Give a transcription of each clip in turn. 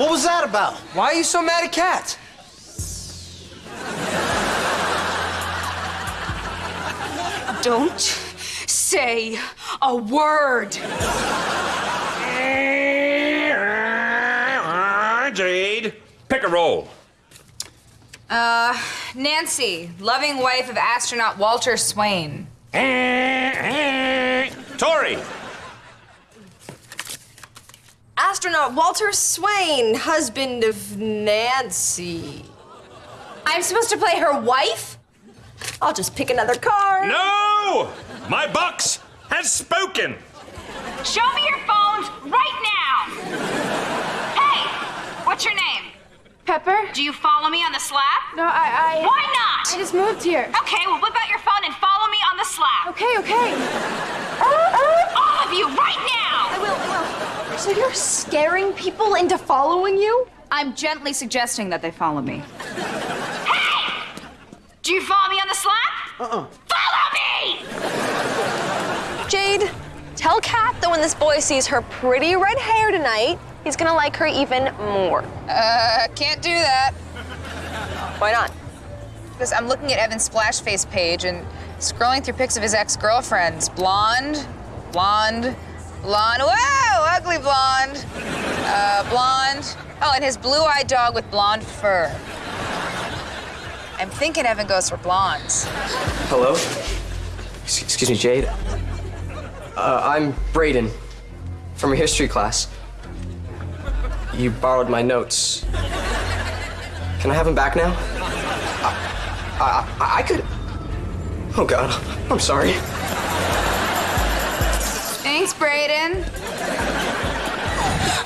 What was that about? Why are you so mad at cats? Don't say a word. Jade, pick a role. Uh, Nancy, loving wife of astronaut Walter Swain. Tori, Astronaut Walter Swain, husband of Nancy. I'm supposed to play her wife? I'll just pick another card. no! My box has spoken. Show me your phones right now. Hey, what's your name? Pepper? Do you follow me on the Slap? No, I, I. Why not? I just moved here. Okay, well, whip out your phone and follow me on the Slap. Okay, okay. All of you, right now! I will, I will. So you're scaring people into following you? I'm gently suggesting that they follow me. Hey! Do you follow me on the Slap? Uh-uh. Follow me! Jade, tell Cat that when this boy sees her pretty red hair tonight, he's gonna like her even more. Uh, can't do that. Why not? Because I'm looking at Evan's Splashface page and scrolling through pics of his ex-girlfriends. Blonde, blonde, blonde. Whoa, ugly blonde. Uh, blonde. Oh, and his blue-eyed dog with blonde fur. I'm thinking Evan goes for blondes. Hello? Excuse me, Jade. Uh, I'm Brayden from your history class. You borrowed my notes. Can I have them back now? I, I, I could. Oh, God. I'm sorry. Thanks, Brayden.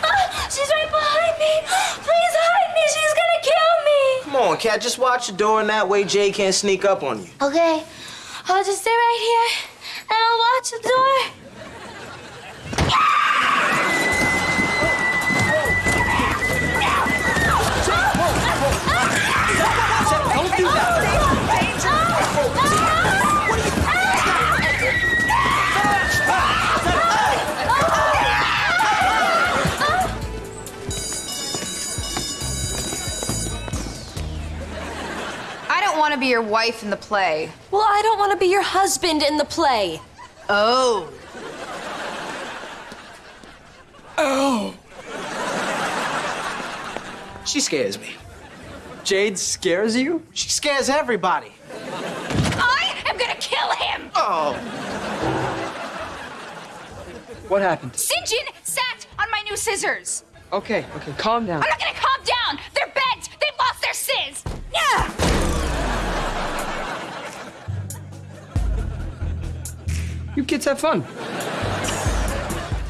Ah, she's right behind me. Please hide me. She's gonna kill me. Come on, Cat, just watch the door, and that way Jay can't sneak up on you. Okay, I'll just stay right here and I'll watch the door. Don't your wife in the play. Well, I don't want to be your husband in the play. Oh. Oh. She scares me. Jade scares you? She scares everybody. I am gonna kill him! Oh. What happened? Sinjin sat on my new scissors. Okay, okay, calm down. I'm not gonna calm down. You kids have fun.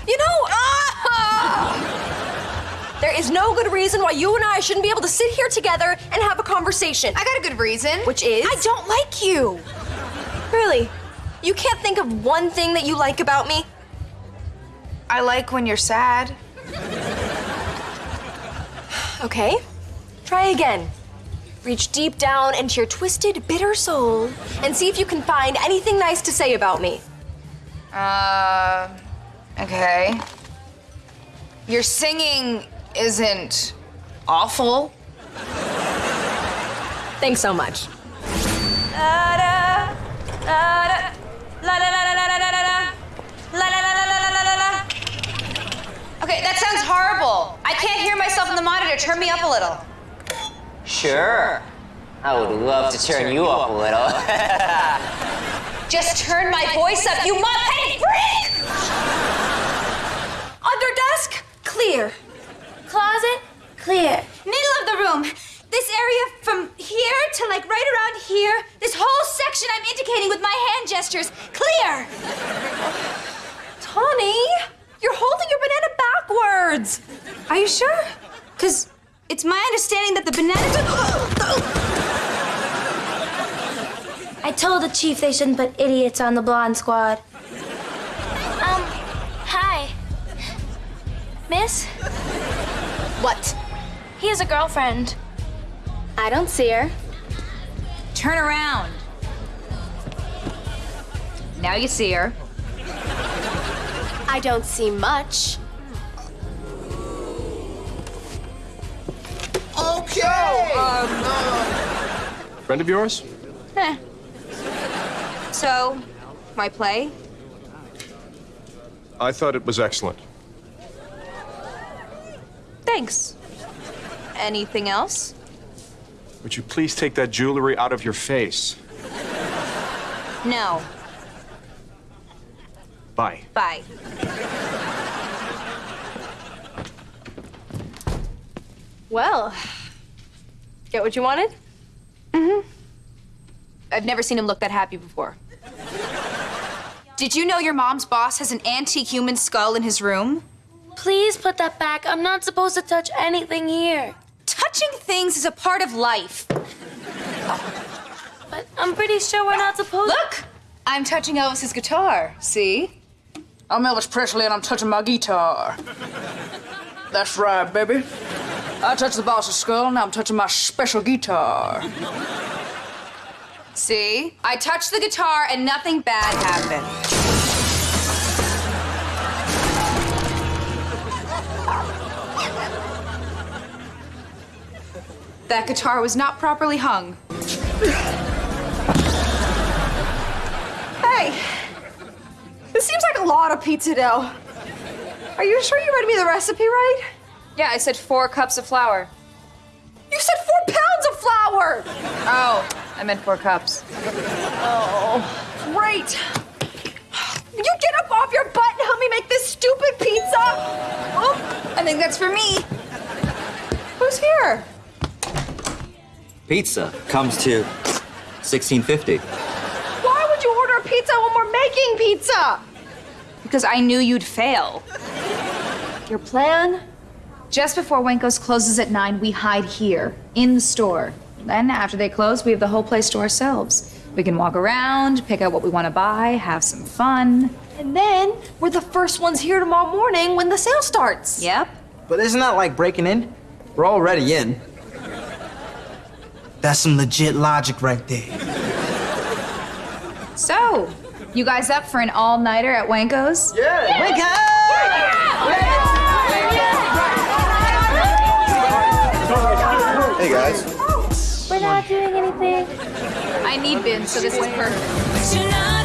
You know, ah! there is no good reason why you and I shouldn't be able to sit here together and have a conversation. I got a good reason. Which is? I don't like you. Really? You can't think of one thing that you like about me? I like when you're sad. Okay, try again. Reach deep down into your twisted, bitter soul and see if you can find anything nice to say about me. Uh, okay. Your singing isn't awful. Thanks so much. Okay, that sounds horrible. I can't hear myself in the monitor. Turn me up a little. Sure. I would love to turn you up a little. Just turn my voice up, you mop-headed clear. Middle of the room. This area from here to like right around here. This whole section I'm indicating with my hand gestures. Clear. Tawny, you're holding your banana backwards. Are you sure? Because it's my understanding that the banana. I told the chief they shouldn't put idiots on the blonde squad. Um, hi. Miss? What? He has a girlfriend. I don't see her. Turn around. Now you see her. I don't see much. Okay. Oh, um, uh... Friend of yours? Eh. So, my play? I thought it was excellent. Thanks. Anything else? Would you please take that jewelry out of your face? No. Bye. Bye. Well, get what you wanted? Mm-hmm. I've never seen him look that happy before. Did you know your mom's boss has an antique human skull in his room? Please put that back. I'm not supposed to touch anything here. Touching things is a part of life. But I'm pretty sure we're not supposed to. Look! I'm touching Elvis's guitar. See? I'm Elvis Presley and I'm touching my guitar. That's right, baby. I touched the boss's skull and now I'm touching my special guitar. See? I touched the guitar and nothing bad happened. That guitar was not properly hung. Hey, this seems like a lot of pizza dough. Are you sure you read me the recipe right? Yeah, I said four cups of flour. You said four pounds of flour! Oh, I meant four cups. Oh, great. You get up off your butt and help me make this stupid pizza? Oh, I think that's for me. who's here? Pizza comes to 1650. Why would you order a pizza when we're making pizza? Because I knew you'd fail. Your plan? Just before Wanko's closes at 9, we hide here, in the store. Then, after they close, we have the whole place to ourselves. We can walk around, pick out what we want to buy, have some fun. And then we're the first ones here tomorrow morning when the sale starts. Yep. But isn't that like breaking in? We're already in. That's some legit logic right there. So, you guys up for an all nighter at Wanko's? Wake Hey guys. We're not doing anything. I need bins, so this is perfect.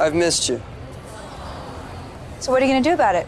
I've missed you. So, what are you gonna do about it?